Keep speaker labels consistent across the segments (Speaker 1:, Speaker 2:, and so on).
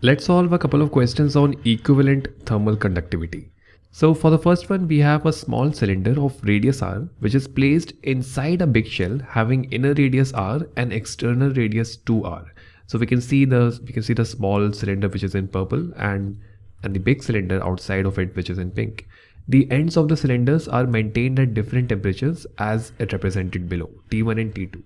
Speaker 1: Let's solve a couple of questions on equivalent thermal conductivity. So for the first one, we have a small cylinder of radius r, which is placed inside a big shell having inner radius r and external radius 2r. So we can see the we can see the small cylinder which is in purple and and the big cylinder outside of it which is in pink. The ends of the cylinders are maintained at different temperatures as represented below T1 and T2.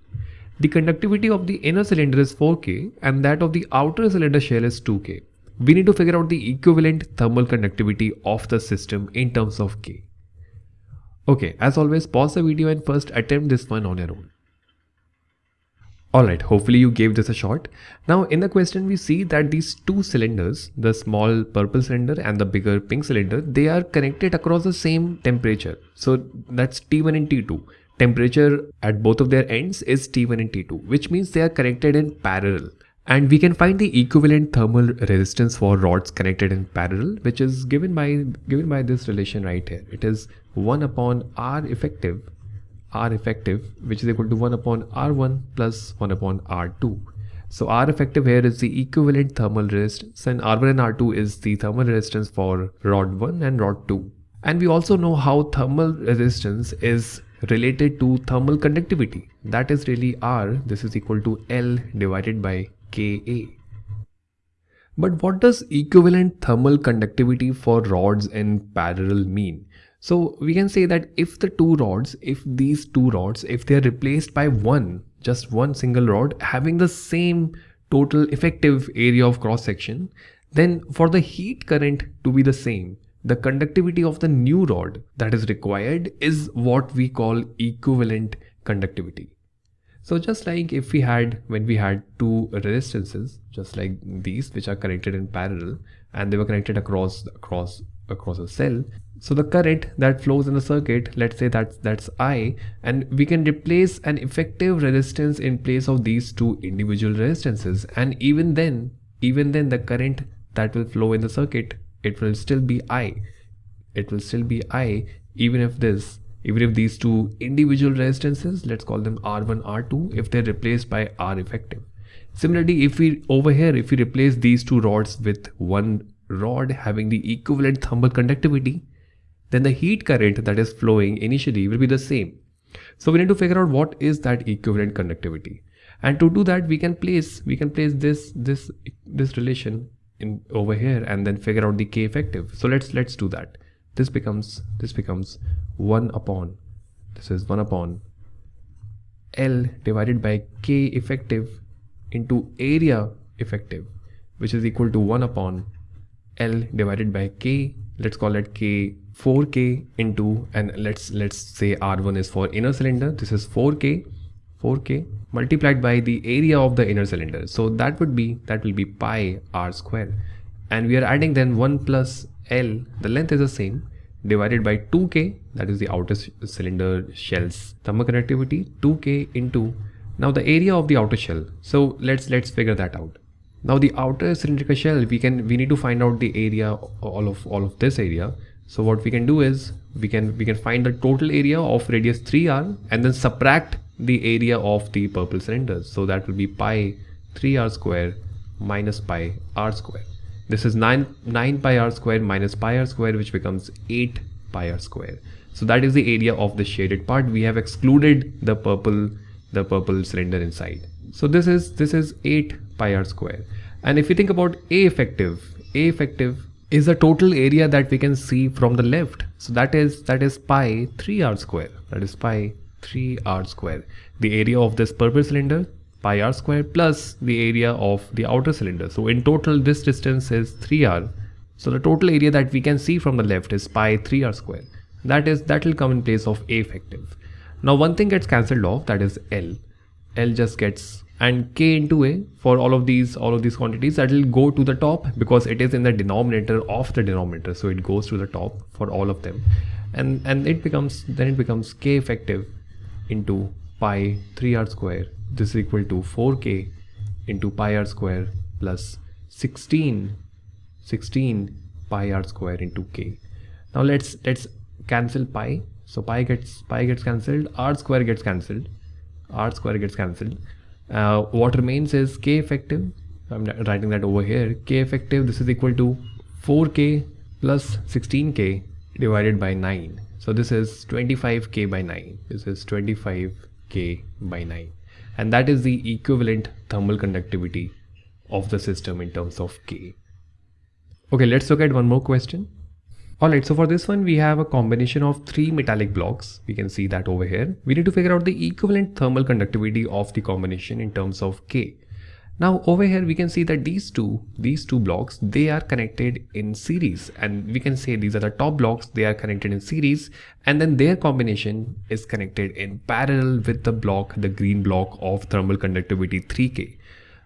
Speaker 1: The conductivity of the inner cylinder is 4K and that of the outer cylinder shell is 2K. We need to figure out the equivalent thermal conductivity of the system in terms of K. Okay, as always, pause the video and first attempt this one on your own. Alright, hopefully you gave this a shot. Now in the question we see that these two cylinders, the small purple cylinder and the bigger pink cylinder, they are connected across the same temperature. So that's T1 and T2. Temperature at both of their ends is T1 and T2, which means they are connected in parallel. And we can find the equivalent thermal resistance for rods connected in parallel, which is given by given by this relation right here. It is 1 upon R effective R effective which is equal to 1 upon R1 plus 1 upon R2. So R effective here is the equivalent thermal resistance and R1 and R2 is the thermal resistance for rod 1 and rod 2. And we also know how thermal resistance is related to thermal conductivity. That is really R, this is equal to L divided by Ka. But what does equivalent thermal conductivity for rods in parallel mean? So we can say that if the two rods, if these two rods, if they are replaced by one, just one single rod having the same total effective area of cross section, then for the heat current to be the same, the conductivity of the new rod that is required is what we call equivalent conductivity. So just like if we had, when we had two resistances, just like these, which are connected in parallel, and they were connected across, across, across a cell, so the current that flows in the circuit, let's say that's, that's I, and we can replace an effective resistance in place of these two individual resistances. And even then, even then the current that will flow in the circuit, it will still be I. It will still be I, even if this, even if these two individual resistances, let's call them R1, R2, if they're replaced by R effective. Similarly, if we over here, if we replace these two rods with one rod having the equivalent thermal conductivity, then the heat current that is flowing initially will be the same. So we need to figure out what is that equivalent conductivity. And to do that, we can place we can place this this this relation in over here and then figure out the k effective. So let's let's do that. This becomes this becomes one upon this is one upon L divided by k effective into area effective, which is equal to one upon L divided by k. Let's call it k 4k into and let's let's say r1 is for inner cylinder this is 4k 4k multiplied by the area of the inner cylinder. So that would be that will be pi r square. And we are adding then 1 plus l the length is the same divided by 2k that is the outer cylinder shell's thermal conductivity 2k into now the area of the outer shell. So let's let's figure that out. Now the outer cylindrical shell we can we need to find out the area all of all of this area. So what we can do is we can we can find the total area of radius 3r and then subtract the area of the purple cylinders. So that will be pi 3r square minus pi r square. This is 9, 9 pi r square minus pi r square which becomes 8 pi r square. So that is the area of the shaded part. We have excluded the purple the purple cylinder inside. So this is this is 8 pi r square. And if you think about A effective, A effective is the total area that we can see from the left. So that is that is pi 3r square. That is pi 3r square. The area of this purple cylinder pi r square plus the area of the outer cylinder. So in total this distance is 3r. So the total area that we can see from the left is pi 3r square. That is that will come in place of A effective. Now one thing gets cancelled off that is L. L just gets and k into a for all of these all of these quantities that will go to the top because it is in the denominator of the denominator so it goes to the top for all of them and and it becomes then it becomes k effective into pi 3r square. This is equal to 4k into pi r square plus 16 16 pi r square into k. Now let's let's cancel pi. So pi gets pi gets cancelled r square gets cancelled r square gets cancelled. Uh, what remains is k effective. I'm writing that over here. K effective this is equal to 4k plus 16k divided by 9 so this is 25k by 9 this is 25k by 9 and that is the equivalent thermal conductivity of the system in terms of k okay let's look at one more question Alright, so for this one, we have a combination of three metallic blocks. We can see that over here. We need to figure out the equivalent thermal conductivity of the combination in terms of K. Now over here, we can see that these two, these two blocks, they are connected in series and we can say these are the top blocks, they are connected in series and then their combination is connected in parallel with the block, the green block of thermal conductivity 3K.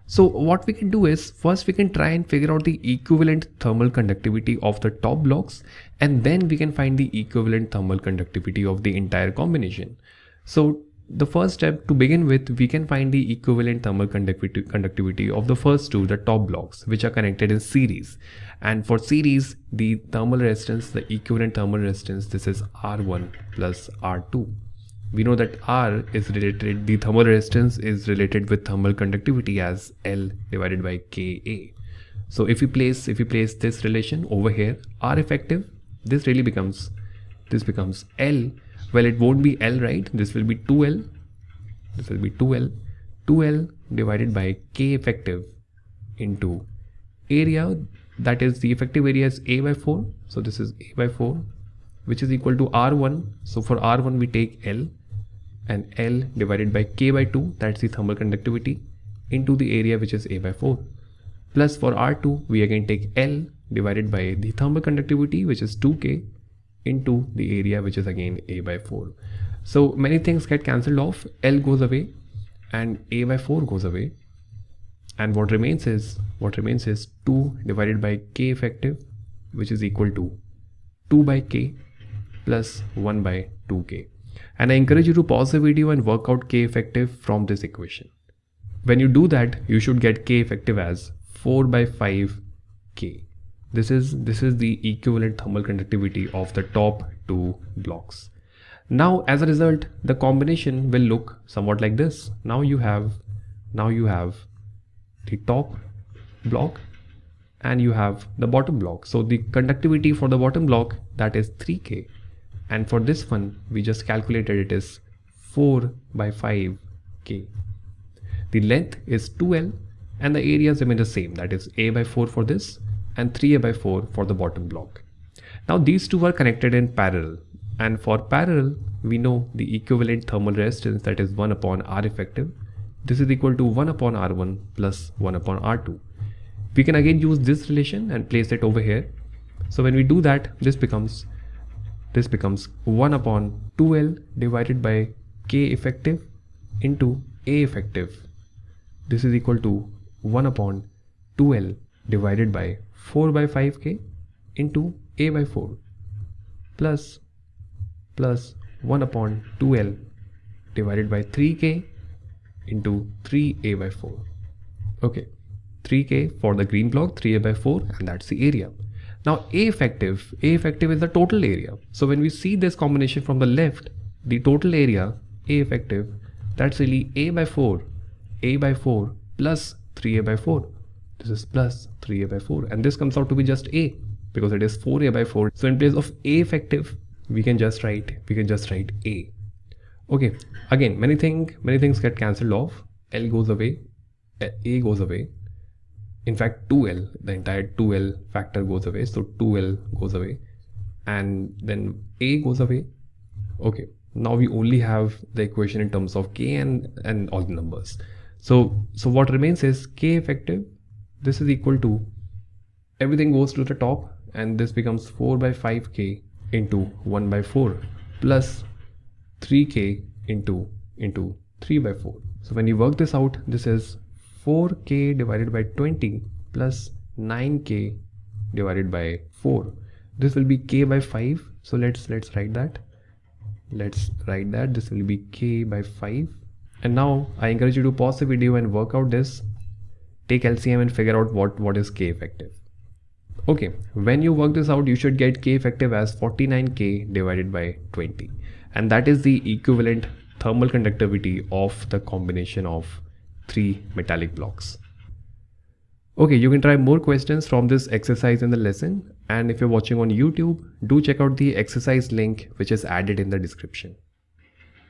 Speaker 1: So what we can do is first we can try and figure out the equivalent thermal conductivity of the top blocks and then we can find the equivalent thermal conductivity of the entire combination. So the first step to begin with, we can find the equivalent thermal conductivity, of the first two, the top blocks, which are connected in series. And for series, the thermal resistance, the equivalent thermal resistance, this is R1 plus R2 we know that R is related, the thermal resistance is related with thermal conductivity as L divided by Ka. So if we place, if we place this relation over here, R effective, this really becomes, this becomes L. Well, it won't be L, right? This will be 2L. This will be 2L. 2L divided by K effective into area that is the effective area is A by 4. So this is A by 4 which is equal to R1. So for R1 we take L and L divided by K by 2 that's the thermal conductivity into the area which is A by 4 plus for R2 we again take L divided by the thermal conductivity which is 2K into the area which is again A by 4. So many things get cancelled off L goes away and A by 4 goes away and what remains is what remains is 2 divided by K effective which is equal to 2 by K plus 1 by 2k. And I encourage you to pause the video and work out k effective from this equation. When you do that, you should get k effective as 4 by 5 k. This is, this is the equivalent thermal conductivity of the top two blocks. Now, as a result, the combination will look somewhat like this. Now you have, now you have the top block and you have the bottom block. So the conductivity for the bottom block that is 3k and for this one we just calculated it is 4 by 5 k the length is 2l and the areas remain the same that is a by 4 for this and 3a by 4 for the bottom block. Now these two are connected in parallel. And for parallel we know the equivalent thermal resistance that is 1 upon r effective. This is equal to 1 upon r1 plus 1 upon r2 we can again use this relation and place it over here. So when we do that this becomes this becomes 1 upon 2L divided by K effective into A effective. This is equal to 1 upon 2L divided by 4 by 5K into A by 4 plus plus 1 upon 2L divided by 3K into 3A by 4. Okay, 3K for the green block, 3A by 4 and that's the area. Now A effective, A effective is the total area. So when we see this combination from the left, the total area A effective, that's really A by 4, A by 4 plus 3A by 4. This is plus 3A by 4 and this comes out to be just A because it is 4A by 4. So in place of A effective, we can just write, we can just write A. Okay, again, many things, many things get cancelled off. L goes away, A goes away, in fact 2l the entire 2l factor goes away so 2l goes away and then a goes away okay now we only have the equation in terms of k and and all the numbers so so what remains is k effective this is equal to everything goes to the top and this becomes 4 by 5k into 1 by 4 plus 3k into into 3 by 4 so when you work this out this is 4k divided by 20 plus 9k divided by 4 this will be k by 5 so let's let's write that. Let's write that. This will be k by 5 and now I encourage you to pause the video and work out this take LCM and figure out what what is k effective okay when you work this out you should get k effective as 49k divided by 20 and that is the equivalent thermal conductivity of the combination of three metallic blocks. Okay, you can try more questions from this exercise in the lesson. And if you're watching on YouTube, do check out the exercise link which is added in the description.